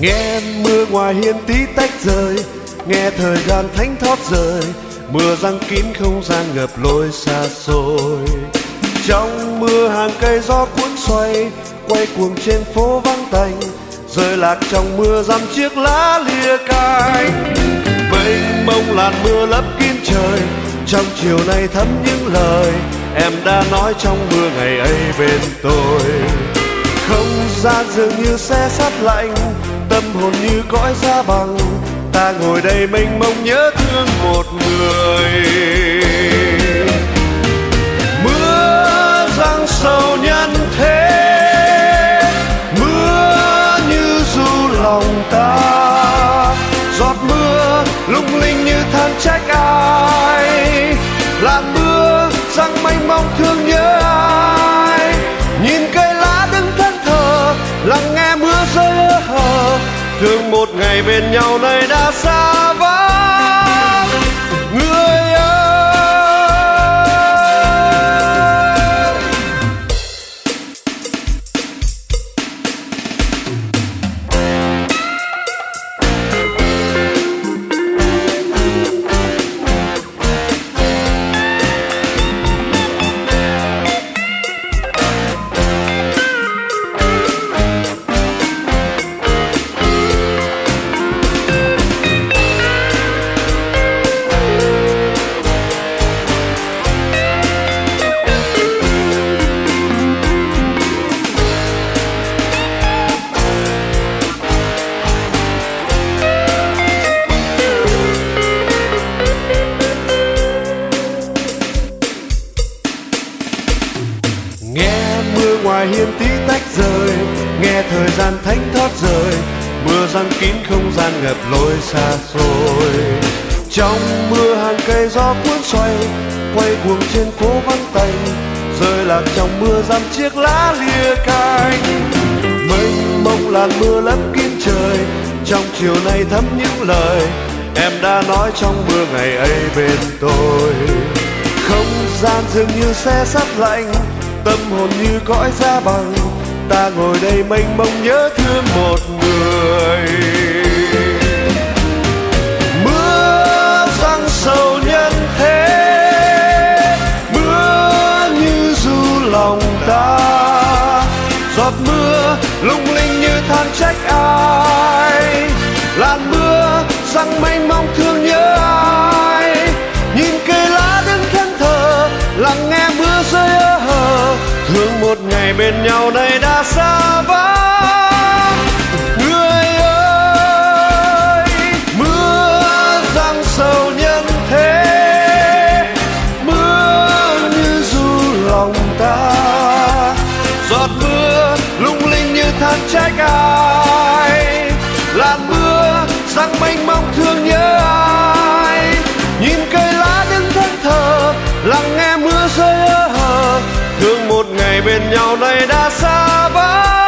nghe mưa ngoài hiên tí tách rơi nghe thời gian thánh thót rơi mưa răng kín không gian ngập lối xa xôi. Trong mưa hàng cây gió cuốn xoay, quay cuồng trên phố vắng tanh rơi lạc trong mưa dăm chiếc lá lìa cánh mênh mông làn mưa lấp kín trời, trong chiều nay thấm những lời em đã nói trong mưa ngày ấy bên tôi. Không gian dường như xe sắt lạnh tâm hồn như cõi xa bằng. Ta ngồi đây mênh mông nhớ thương một người. Ngày bên nhau này đã xa. Ngoài hiên tí tách rơi nghe thời gian thánh thoát rời, mưa răng kín không gian ngập lối xa xôi. Trong mưa hàng cây gió cuốn xoay, quay cuồng trên phố vắng tanh, rơi lạc trong mưa dăm chiếc lá lìa cánh mênh mông làn mưa lấp kín trời, trong chiều nay thấm những lời em đã nói trong mưa ngày ấy bên tôi. Không gian dường như xe sắt lạnh tâm hồn như cõi xa bằng. Ta ngồi đây mênh mông nhớ thương một người. Mưa răng sầu nhân thế, mưa như du lòng ta. Giọt mưa lung linh như than trách ai, làn mưa răng mênh bên nhau nay đã xa vắng người ơi, mưa giăng sầu nhân thế. Mưa như du lòng ta. Giọt mưa lung linh như than trái cài làn mưa giăng mênh mông thương nhớ ai. Nhìn cây lá đứng thân thờ lắng nghe mưa rơi ơ hờ thương một ngày bên nhau này đã xa vắng